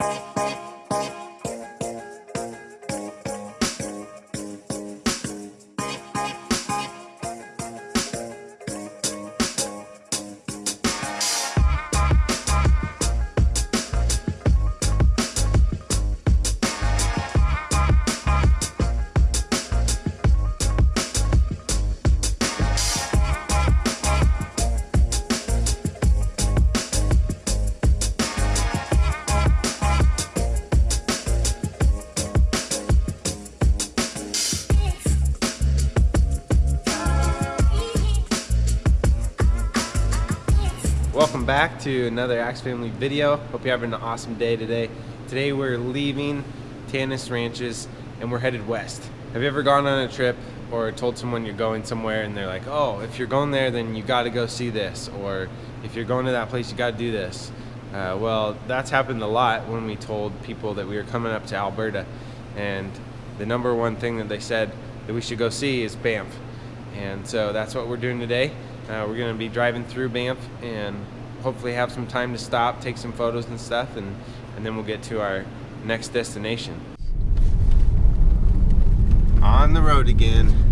Welcome back to another Axe Family video. Hope you're having an awesome day today. Today we're leaving Tanis Ranches and we're headed west. Have you ever gone on a trip or told someone you're going somewhere and they're like, oh, if you're going there, then you got to go see this, or if you're going to that place, you got to do this. Uh, well, that's happened a lot when we told people that we were coming up to Alberta, and the number one thing that they said that we should go see is Banff. And so that's what we're doing today. Uh, we're going to be driving through Banff and hopefully have some time to stop, take some photos and stuff, and, and then we'll get to our next destination. On the road again.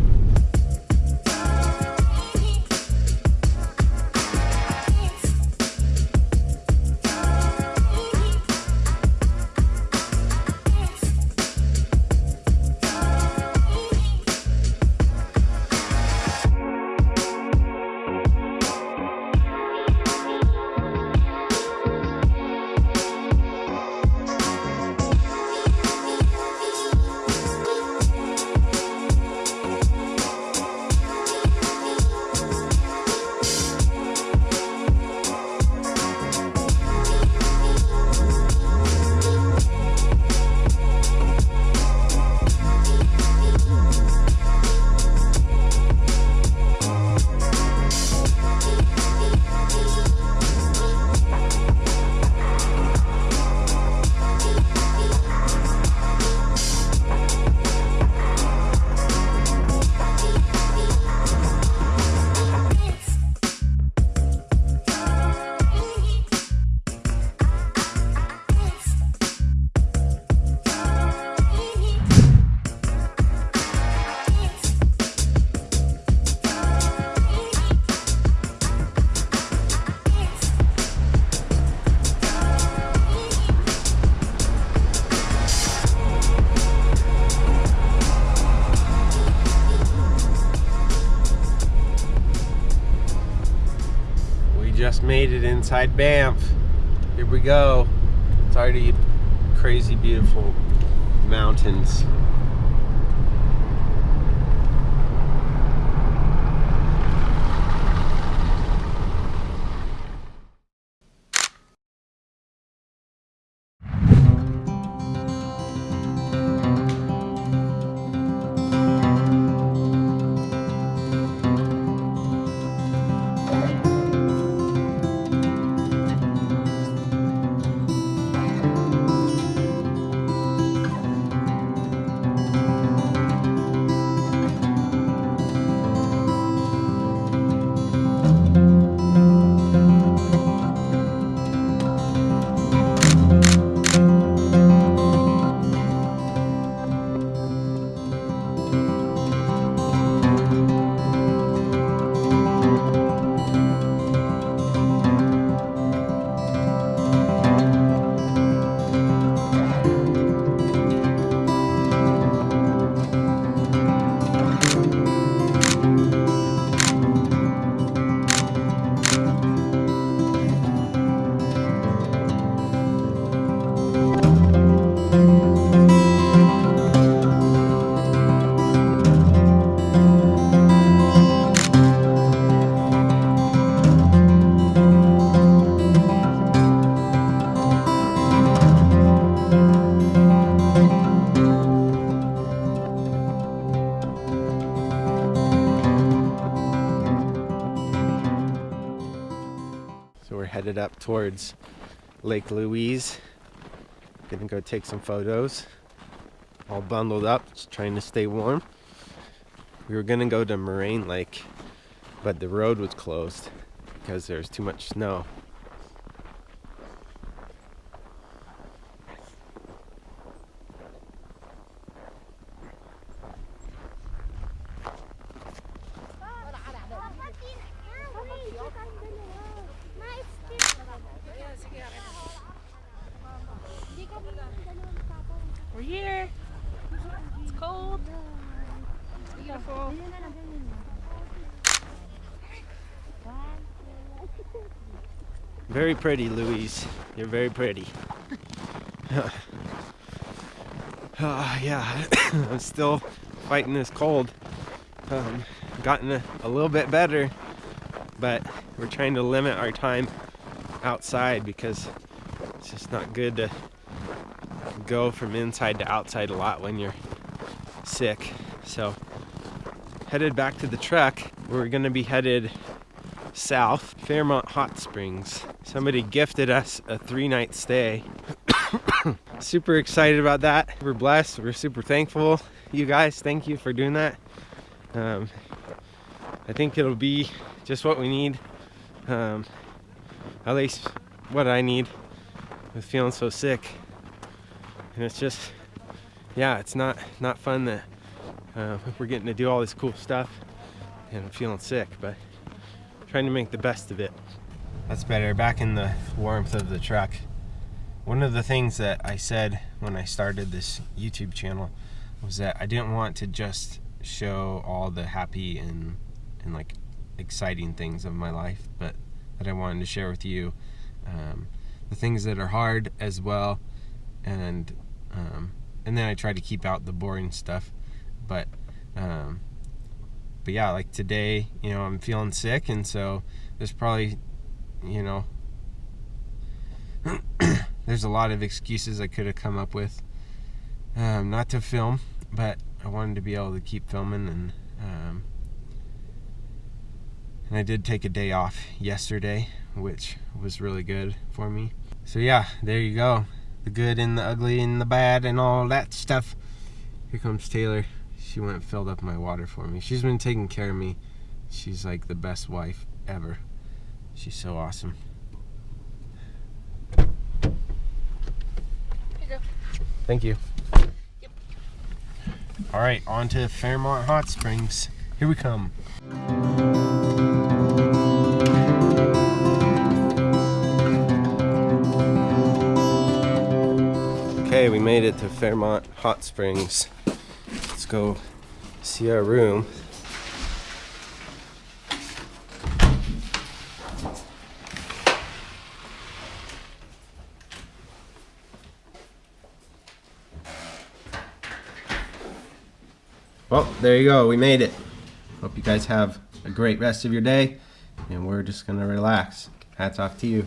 Just made it inside Banff. Here we go. It's already crazy beautiful mountains. Headed up towards Lake Louise. Gonna go take some photos. All bundled up, just trying to stay warm. We were gonna go to Moraine Lake, but the road was closed because there's too much snow. beautiful. Very pretty, Louise. You're very pretty. uh, yeah, I'm still fighting this cold. Um, gotten a, a little bit better, but we're trying to limit our time outside because it's just not good to go from inside to outside a lot when you're sick. So headed back to the truck. We're gonna be headed south, Fairmont Hot Springs. Somebody gifted us a three night stay. super excited about that. We're blessed. We're super thankful. You guys, thank you for doing that. Um, I think it'll be just what we need. Um, at least what I need with feeling so sick. And it's just, yeah, it's not not fun that uh, we're getting to do all this cool stuff and I'm feeling sick, but trying to make the best of it. That's better. Back in the warmth of the truck. One of the things that I said when I started this YouTube channel was that I didn't want to just show all the happy and and like exciting things of my life, but that I wanted to share with you um, the things that are hard as well, and um, and then I try to keep out the boring stuff, um, but yeah, like today, you know, I'm feeling sick, and so there's probably, you know, there's a lot of excuses I could have come up with um, not to film, but I wanted to be able to keep filming and um, and I did take a day off yesterday, which was really good for me. So yeah, there you go. The good and the ugly and the bad and all that stuff. Here comes Taylor. She went and filled up my water for me. She's been taking care of me. She's like the best wife ever. She's so awesome. Thank you. Yep. All right, on to Fairmont Hot Springs. Here we come. Okay, we made it to Fairmont Hot Springs. Let's go see our room. Well, there you go. We made it. Hope you guys have a great rest of your day. And we're just going to relax. Hats off to you.